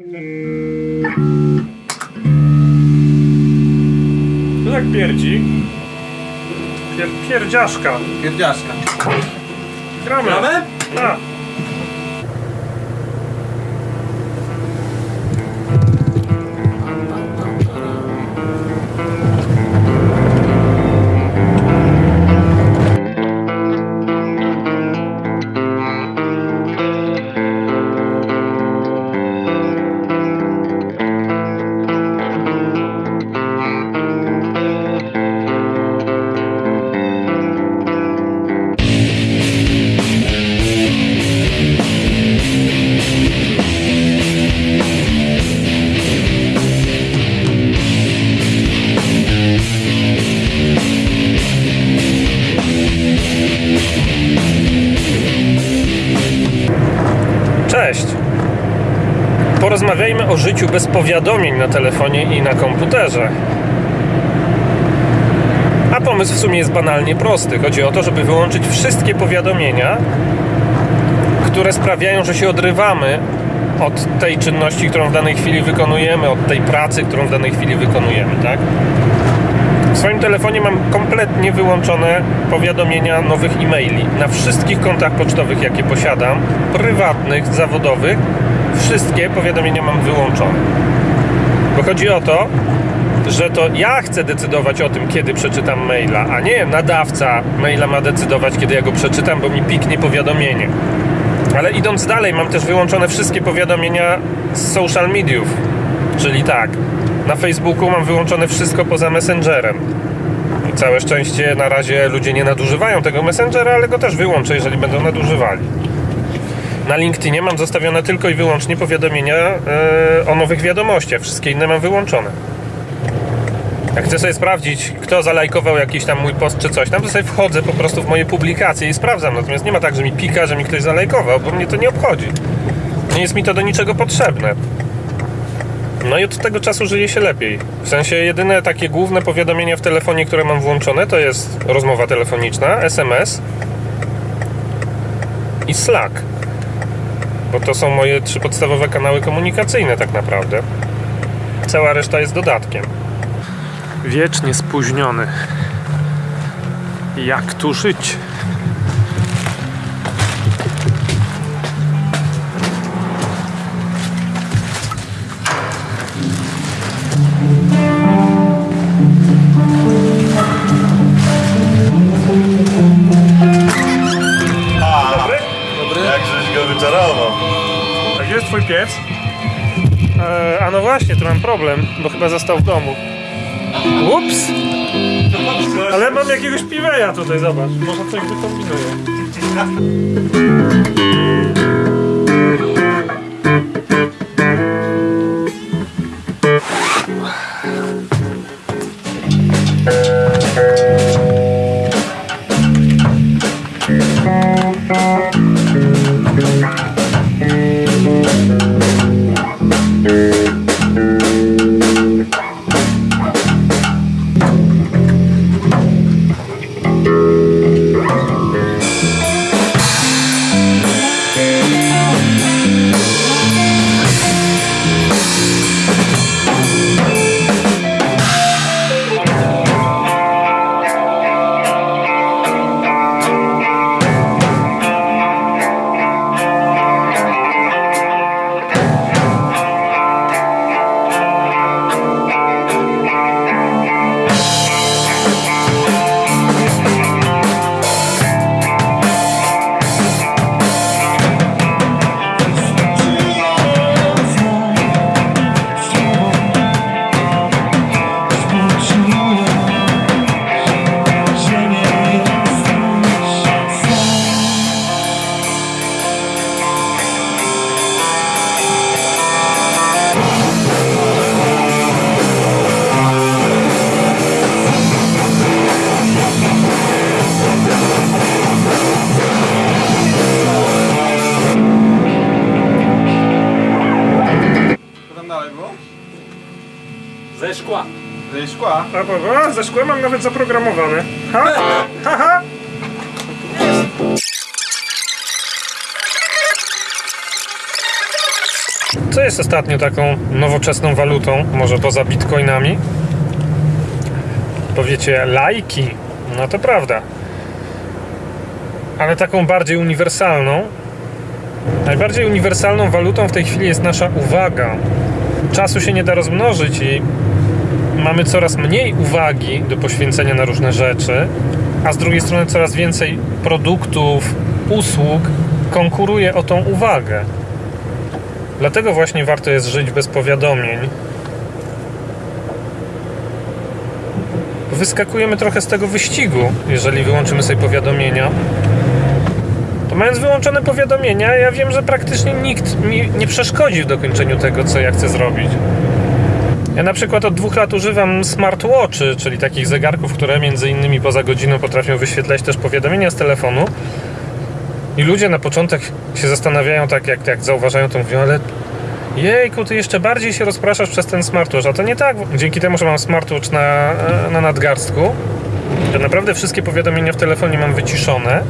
To tak pierdzi. Pier, pierdziaszka. Pierdziaszka. Gramy. Gramy? Tak. Porozmawiajmy o życiu bez powiadomień na telefonie i na komputerze. A pomysł w sumie jest banalnie prosty. Chodzi o to, żeby wyłączyć wszystkie powiadomienia, które sprawiają, że się odrywamy od tej czynności, którą w danej chwili wykonujemy, od tej pracy, którą w danej chwili wykonujemy, tak? W swoim telefonie mam kompletnie wyłączone powiadomienia nowych e-maili. Na wszystkich kontach pocztowych, jakie posiadam, prywatnych, zawodowych, wszystkie powiadomienia mam wyłączone. Bo chodzi o to, że to ja chcę decydować o tym, kiedy przeczytam maila, a nie nadawca maila ma decydować, kiedy ja go przeczytam, bo mi piknie powiadomienie. Ale idąc dalej, mam też wyłączone wszystkie powiadomienia z social mediów. Czyli tak, na Facebooku mam wyłączone wszystko poza Messengerem. I całe szczęście na razie ludzie nie nadużywają tego Messengera, ale go też wyłączę, jeżeli będą nadużywali. Na LinkedInie mam zostawione tylko i wyłącznie powiadomienia e, o nowych wiadomościach. Wszystkie inne mam wyłączone. Jak chcę sobie sprawdzić, kto zalajkował jakiś tam mój post czy coś tam, to sobie wchodzę po prostu w moje publikacje i sprawdzam. Natomiast nie ma tak, że mi pika, że mi ktoś zalajkował, bo mnie to nie obchodzi. Nie jest mi to do niczego potrzebne. No i od tego czasu żyje się lepiej. W sensie jedyne takie główne powiadomienia w telefonie, które mam włączone, to jest rozmowa telefoniczna, SMS i Slack. Bo to są moje trzy podstawowe kanały komunikacyjne tak naprawdę. Cała reszta jest dodatkiem. Wiecznie spóźniony. Jak tu żyć? Twój piec? E, a no właśnie, tu mam problem, bo chyba został w domu. Ups! Ale mam jakiegoś piweja tutaj, zobacz. Może coś wykombinuję. Ze szkła. A, bo, a ze mam nawet zaprogramowane. Ha? Ha, ha. Co jest ostatnio taką nowoczesną walutą, może poza bitcoinami? Powiecie, lajki. No to prawda. Ale taką bardziej uniwersalną. Najbardziej uniwersalną walutą w tej chwili jest nasza uwaga. Czasu się nie da rozmnożyć i mamy coraz mniej uwagi do poświęcenia na różne rzeczy, a z drugiej strony coraz więcej produktów, usług konkuruje o tą uwagę. Dlatego właśnie warto jest żyć bez powiadomień. Wyskakujemy trochę z tego wyścigu, jeżeli wyłączymy sobie powiadomienia. To mając wyłączone powiadomienia, ja wiem, że praktycznie nikt mi nie przeszkodzi w dokończeniu tego, co ja chcę zrobić. Ja na przykład od dwóch lat używam smartwatchy, czyli takich zegarków, które między innymi poza godziną potrafią wyświetlać też powiadomienia z telefonu. I ludzie na początek się zastanawiają, tak jak, jak zauważają to, mówią, ale jejku, ty jeszcze bardziej się rozpraszasz przez ten smartwatch, a to nie tak. Dzięki temu, że mam smartwatch na, na nadgarstku, to naprawdę wszystkie powiadomienia w telefonie mam wyciszone,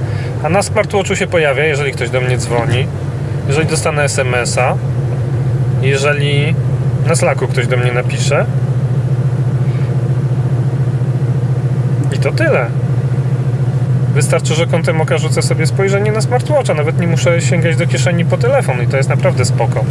a na smartwatchu się pojawia, jeżeli ktoś do mnie dzwoni, jeżeli dostanę SMS-a, jeżeli na Slacku ktoś do mnie napisze. I to tyle. Wystarczy, że kątem oka rzucę sobie spojrzenie na smartwatcha. Nawet nie muszę sięgać do kieszeni po telefon i to jest naprawdę spoko.